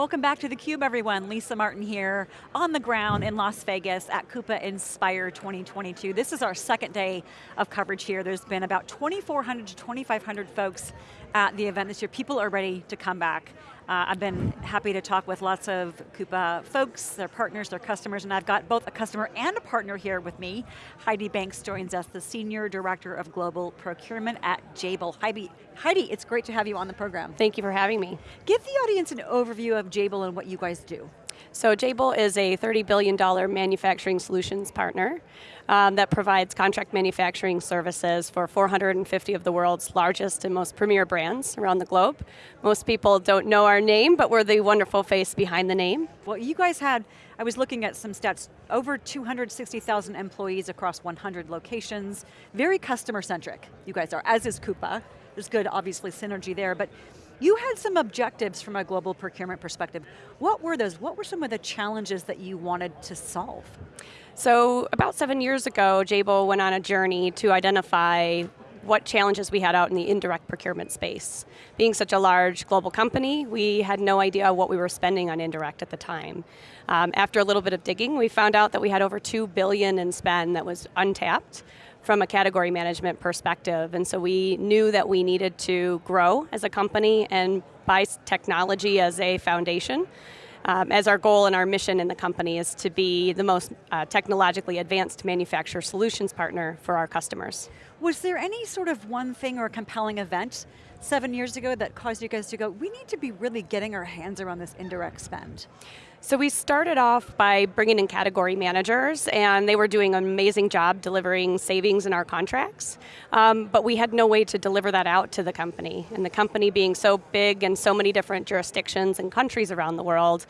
Welcome back to theCUBE everyone. Lisa Martin here on the ground in Las Vegas at Coupa Inspire 2022. This is our second day of coverage here. There's been about 2,400 to 2,500 folks at the event this year. People are ready to come back. Uh, I've been happy to talk with lots of Coupa folks, their partners, their customers, and I've got both a customer and a partner here with me. Heidi Banks joins us, the Senior Director of Global Procurement at Jabil. Heidi, Heidi, it's great to have you on the program. Thank you for having me. Give the audience an overview of Jabil and what you guys do. So Jabil is a $30 billion manufacturing solutions partner um, that provides contract manufacturing services for 450 of the world's largest and most premier brands around the globe. Most people don't know our name, but we're the wonderful face behind the name. Well, you guys had, I was looking at some stats, over 260,000 employees across 100 locations, very customer centric, you guys are, as is Coupa. There's good, obviously, synergy there, but you had some objectives from a global procurement perspective. What were those? What were some of the challenges that you wanted to solve? So about seven years ago, Jabil went on a journey to identify what challenges we had out in the indirect procurement space. Being such a large global company, we had no idea what we were spending on indirect at the time. Um, after a little bit of digging, we found out that we had over two billion in spend that was untapped from a category management perspective. And so we knew that we needed to grow as a company and buy technology as a foundation. Um, as our goal and our mission in the company is to be the most uh, technologically advanced manufacturer solutions partner for our customers. Was there any sort of one thing or compelling event seven years ago that caused you guys to go, we need to be really getting our hands around this indirect spend? So we started off by bringing in category managers and they were doing an amazing job delivering savings in our contracts, um, but we had no way to deliver that out to the company. And the company being so big and so many different jurisdictions and countries around the world,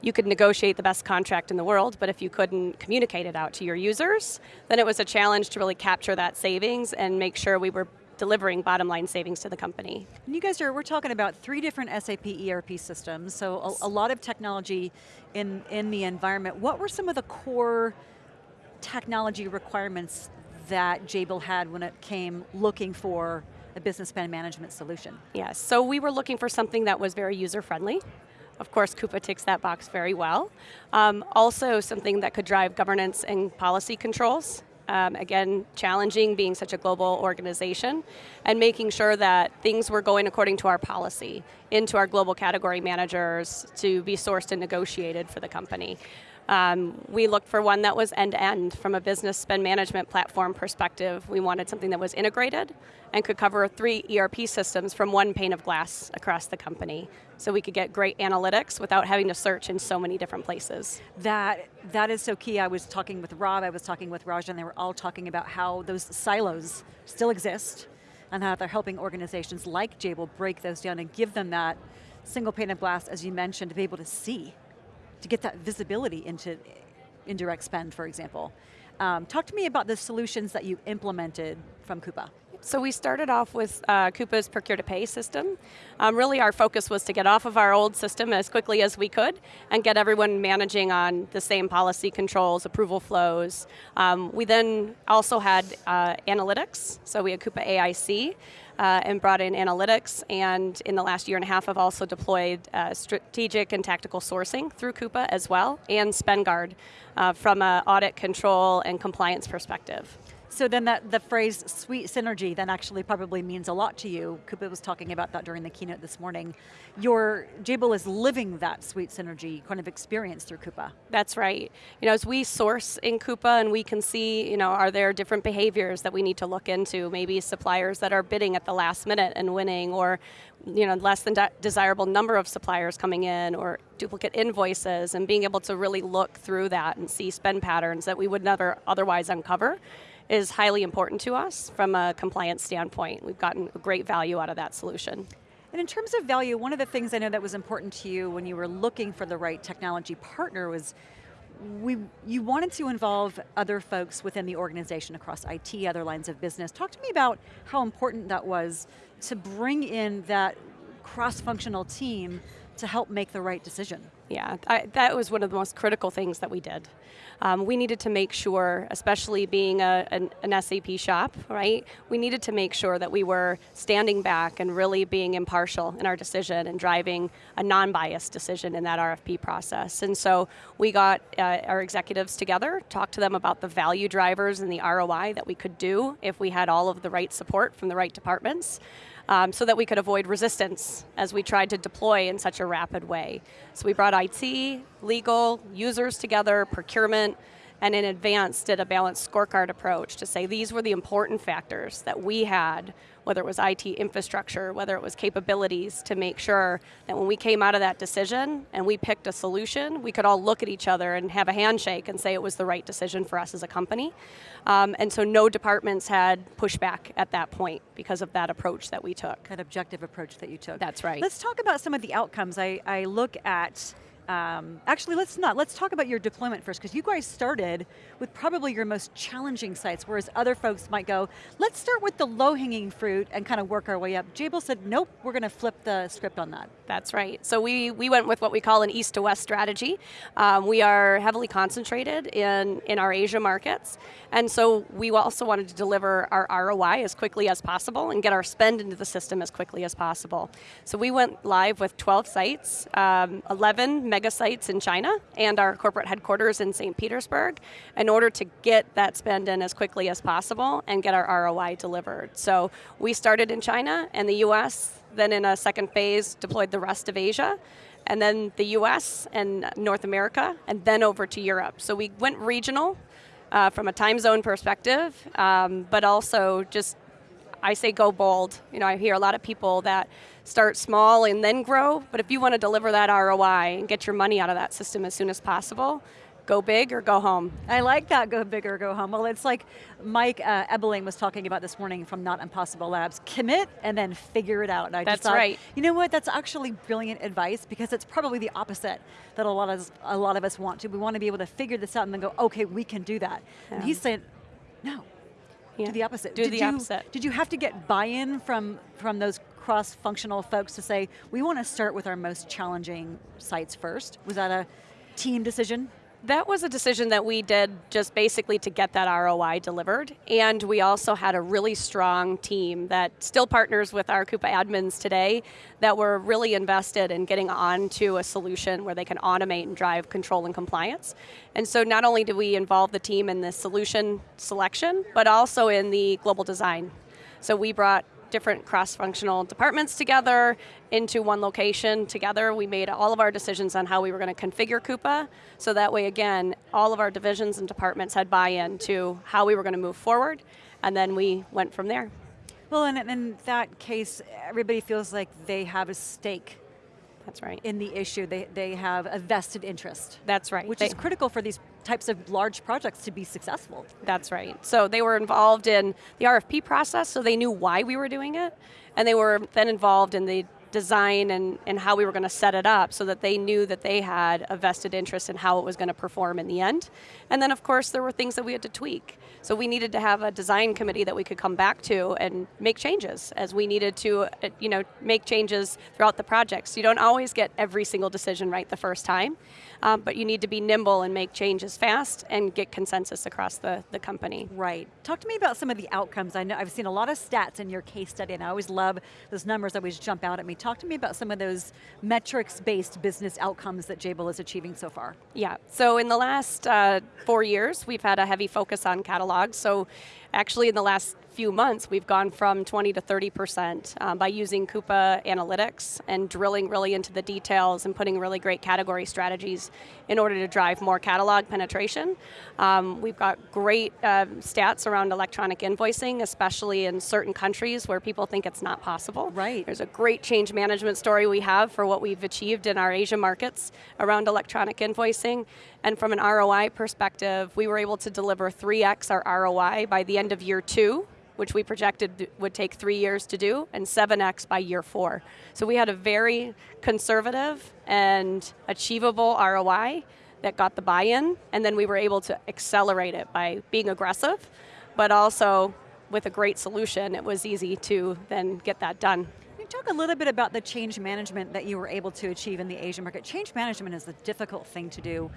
you could negotiate the best contract in the world, but if you couldn't communicate it out to your users, then it was a challenge to really capture that savings and make sure we were delivering bottom line savings to the company. And you guys are, we're talking about three different SAP ERP systems, so a, a lot of technology in, in the environment. What were some of the core technology requirements that Jabil had when it came looking for a business spend management solution? Yes, so we were looking for something that was very user friendly. Of course, Coupa ticks that box very well. Um, also something that could drive governance and policy controls um, again, challenging being such a global organization, and making sure that things were going according to our policy, into our global category managers to be sourced and negotiated for the company. Um, we looked for one that was end-to-end -end from a business spend management platform perspective. We wanted something that was integrated and could cover three ERP systems from one pane of glass across the company. So we could get great analytics without having to search in so many different places. That, that is so key. I was talking with Rob, I was talking with Raja, and they were all talking about how those silos still exist and how they're helping organizations like Jabil break those down and give them that single pane of glass, as you mentioned, to be able to see to get that visibility into indirect spend, for example. Um, talk to me about the solutions that you implemented from Coupa. So we started off with uh, Coupa's procure to pay system. Um, really our focus was to get off of our old system as quickly as we could and get everyone managing on the same policy controls, approval flows. Um, we then also had uh, analytics, so we had Coupa AIC, uh, and brought in analytics, and in the last year and a half I've also deployed uh, strategic and tactical sourcing through Coupa as well, and SpendGuard uh, from an audit control and compliance perspective. So then that, the phrase sweet synergy then actually probably means a lot to you. Coupa was talking about that during the keynote this morning. Your, Jabil is living that sweet synergy kind of experience through Coupa. That's right. You know, as we source in Coupa and we can see, you know, are there different behaviors that we need to look into? Maybe suppliers that are bidding at the last minute and winning, or you know, less than de desirable number of suppliers coming in, or duplicate invoices, and being able to really look through that and see spend patterns that we would never otherwise uncover is highly important to us from a compliance standpoint. We've gotten great value out of that solution. And in terms of value, one of the things I know that was important to you when you were looking for the right technology partner was we, you wanted to involve other folks within the organization across IT, other lines of business. Talk to me about how important that was to bring in that cross-functional team to help make the right decision. Yeah, I, that was one of the most critical things that we did. Um, we needed to make sure, especially being a, an, an, SAP shop, right? We needed to make sure that we were standing back and really being impartial in our decision and driving a non-biased decision in that RFP process. And so we got uh, our executives together, talked to them about the value drivers and the ROI that we could do if we had all of the right support from the right departments um, so that we could avoid resistance as we tried to deploy in such a rapid way. So we brought IT, legal, users together, procurement, and in advance did a balanced scorecard approach to say these were the important factors that we had, whether it was IT infrastructure, whether it was capabilities, to make sure that when we came out of that decision and we picked a solution, we could all look at each other and have a handshake and say it was the right decision for us as a company. Um, and so no departments had pushback at that point because of that approach that we took. That objective approach that you took. That's right. Let's talk about some of the outcomes. I, I look at um, actually, let's not. Let's talk about your deployment first, because you guys started with probably your most challenging sites, whereas other folks might go, let's start with the low-hanging fruit and kind of work our way up. Jabil said, nope, we're going to flip the script on that. That's right. So we, we went with what we call an east to west strategy. Um, we are heavily concentrated in, in our Asia markets, and so we also wanted to deliver our ROI as quickly as possible and get our spend into the system as quickly as possible. So we went live with 12 sites, um, 11 mega sites in China and our corporate headquarters in St. Petersburg in order to get that spend in as quickly as possible and get our ROI delivered. So we started in China and the US, then in a second phase deployed the rest of Asia, and then the US and North America, and then over to Europe. So we went regional uh, from a time zone perspective, um, but also just I say go bold. You know, I hear a lot of people that start small and then grow, but if you want to deliver that ROI and get your money out of that system as soon as possible, go big or go home. I like that, go big or go home. Well, it's like Mike uh, Ebeling was talking about this morning from Not Impossible Labs. Commit and then figure it out. And I That's thought, right. You know what, that's actually brilliant advice because it's probably the opposite that a lot of us, a lot of us want to. We want to be able to figure this out and then go, okay, we can do that. Yeah. And he's saying, no, yeah. do the opposite. Do did the you, opposite. Did you have to get buy-in from, from those cross-functional folks to say, we want to start with our most challenging sites first? Was that a team decision? That was a decision that we did just basically to get that ROI delivered. And we also had a really strong team that still partners with our Coupa admins today that were really invested in getting onto a solution where they can automate and drive control and compliance. And so not only do we involve the team in the solution selection, but also in the global design. So we brought different cross-functional departments together into one location together. We made all of our decisions on how we were going to configure Coupa, so that way again, all of our divisions and departments had buy-in to how we were going to move forward, and then we went from there. Well, and in that case, everybody feels like they have a stake that's right. In the issue, they, they have a vested interest. That's right. Which they, is critical for these types of large projects to be successful. That's right. So they were involved in the RFP process, so they knew why we were doing it, and they were then involved in the design and, and how we were going to set it up so that they knew that they had a vested interest in how it was going to perform in the end. And then of course there were things that we had to tweak. So we needed to have a design committee that we could come back to and make changes as we needed to uh, you know, make changes throughout the projects. You don't always get every single decision right the first time, um, but you need to be nimble and make changes fast and get consensus across the, the company. Right. Talk to me about some of the outcomes. I know I've seen a lot of stats in your case study and I always love those numbers that always jump out at me. Talk to me about some of those metrics-based business outcomes that Jabil is achieving so far. Yeah, so in the last uh, four years, we've had a heavy focus on catalogs. So actually in the last few months, we've gone from 20 to 30% um, by using Coupa Analytics and drilling really into the details and putting really great category strategies in order to drive more catalog penetration. Um, we've got great uh, stats around electronic invoicing, especially in certain countries where people think it's not possible. Right. There's a great change management story we have for what we've achieved in our Asia markets around electronic invoicing. And from an ROI perspective, we were able to deliver 3x our ROI by the end of year two which we projected would take three years to do, and 7x by year four. So we had a very conservative and achievable ROI that got the buy-in, and then we were able to accelerate it by being aggressive, but also with a great solution, it was easy to then get that done you talk a little bit about the change management that you were able to achieve in the Asian market? Change management is a difficult thing to do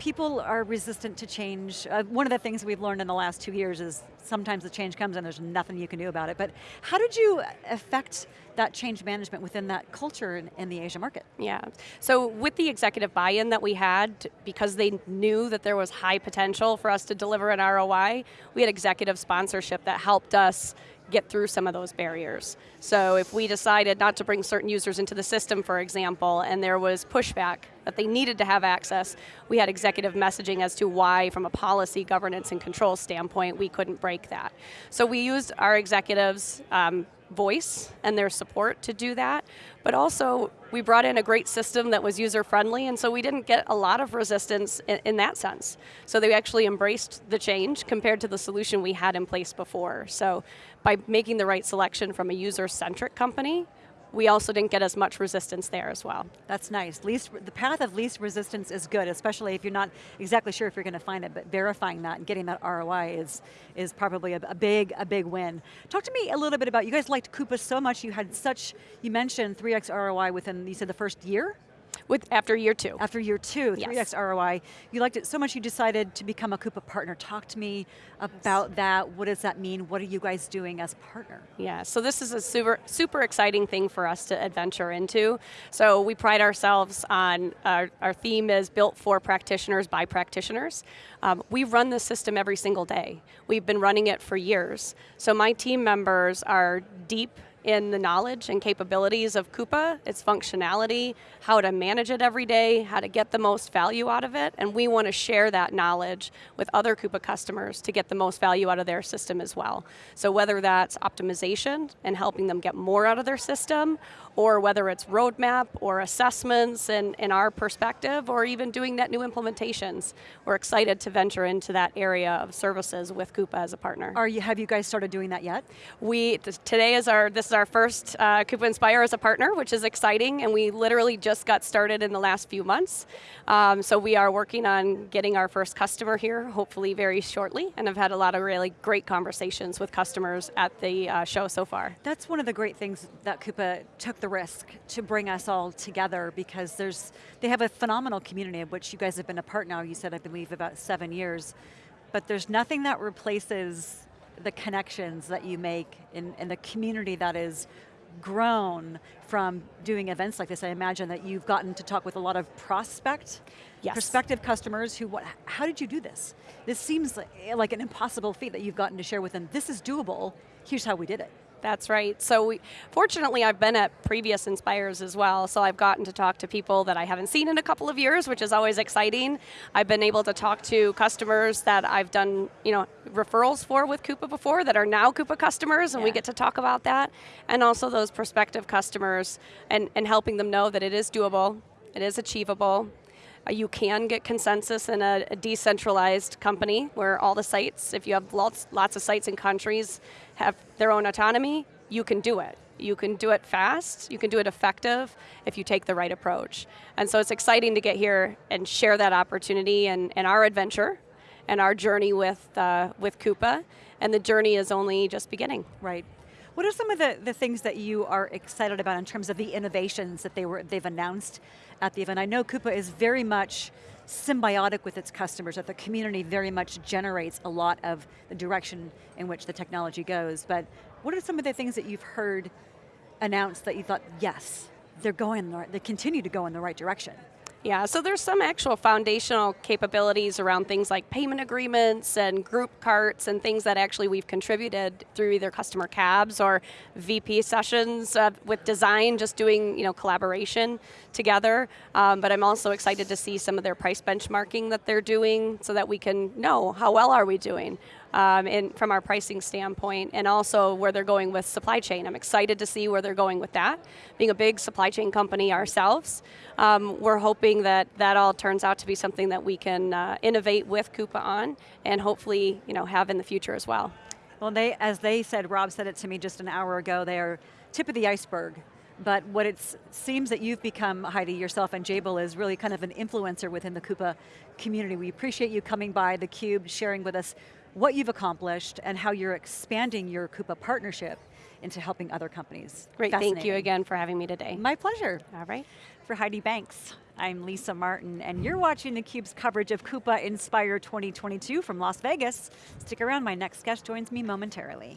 people are resistant to change. Uh, one of the things we've learned in the last two years is sometimes the change comes and there's nothing you can do about it. But how did you affect that change management within that culture in, in the Asia market? Yeah, so with the executive buy-in that we had, because they knew that there was high potential for us to deliver an ROI, we had executive sponsorship that helped us get through some of those barriers. So if we decided not to bring certain users into the system, for example, and there was pushback that they needed to have access, we had executive messaging as to why, from a policy, governance, and control standpoint, we couldn't break that. So we used our executives' um, voice and their support to do that, but also we brought in a great system that was user friendly and so we didn't get a lot of resistance in, in, that sense. So they actually embraced the change compared to the solution we had in place before. So by making the right selection from a user-centric company, we also didn't get as much resistance there as well. That's nice. Least, the path of least resistance is good, especially if you're not exactly sure if you're going to find it, but verifying that and getting that ROI is, is probably a, a big, a big win. Talk to me a little bit about, you guys liked Coupa so much, you had such, you mentioned 3x ROI within, you said the first year? With, after year two. After year two, 3x ROI. You liked it so much you decided to become a Coupa partner. Talk to me about that. What does that mean? What are you guys doing as partner? Yeah, so this is a super, super exciting thing for us to adventure into. So we pride ourselves on, our, our theme is built for practitioners by practitioners. Um, we run this system every single day. We've been running it for years. So my team members are deep in the knowledge and capabilities of Coupa, its functionality, how to manage it every day, how to get the most value out of it, and we want to share that knowledge with other Coupa customers to get the most value out of their system as well. So whether that's optimization and helping them get more out of their system, or whether it's roadmap or assessments and in our perspective, or even doing net new implementations. We're excited to venture into that area of services with Coupa as a partner. Are you, have you guys started doing that yet? We, today is our, this is our first uh, Coupa Inspire as a partner, which is exciting, and we literally just got started in the last few months. Um, so we are working on getting our first customer here, hopefully very shortly, and I've had a lot of really great conversations with customers at the uh, show so far. That's one of the great things that Coupa took the risk to bring us all together because there's, they have a phenomenal community of which you guys have been a part now, you said I believe about seven years, but there's nothing that replaces the connections that you make in, in the community that is grown from doing events like this? I imagine that you've gotten to talk with a lot of prospect, yes. prospective customers who, what, how did you do this? This seems like, like an impossible feat that you've gotten to share with them. This is doable, here's how we did it. That's right. So we, fortunately, I've been at previous Inspires as well, so I've gotten to talk to people that I haven't seen in a couple of years, which is always exciting. I've been able to talk to customers that I've done you know, referrals for with Coupa before that are now Coupa customers, and yeah. we get to talk about that. And also those prospective customers, and, and helping them know that it is doable, it is achievable, you can get consensus in a, a, decentralized company where all the sites, if you have lots, lots of sites in countries, have their own autonomy, you can do it. You can do it fast, you can do it effective if you take the right approach. And so it's exciting to get here and share that opportunity and, and our adventure and our journey with, uh, with Coupa, and the journey is only just beginning. Right. What are some of the, the things that you are excited about in terms of the innovations that they were, they've announced at the event? I know Coupa is very much symbiotic with its customers, that the community very much generates a lot of the direction in which the technology goes, but what are some of the things that you've heard announced that you thought, yes, they're going, they continue to go in the right direction? Yeah, so there's some actual foundational capabilities around things like payment agreements and group carts and things that actually we've contributed through either customer cabs or VP sessions uh, with design, just doing you know collaboration together. Um, but I'm also excited to see some of their price benchmarking that they're doing so that we can know how well are we doing um, in, from our pricing standpoint, and also where they're going with supply chain. I'm excited to see where they're going with that. Being a big supply chain company ourselves, um, we're hoping that that all turns out to be something that we can uh, innovate with Coupa on, and hopefully you know, have in the future as well. Well, they, as they said, Rob said it to me just an hour ago, they are tip of the iceberg but what it seems that you've become, Heidi, yourself and Jabil, is really kind of an influencer within the Coupa community. We appreciate you coming by theCUBE, sharing with us what you've accomplished, and how you're expanding your Coupa partnership into helping other companies. Great, thank you again for having me today. My pleasure. All right. For Heidi Banks, I'm Lisa Martin, and you're watching theCUBE's coverage of Coupa Inspire 2022 from Las Vegas. Stick around, my next guest joins me momentarily.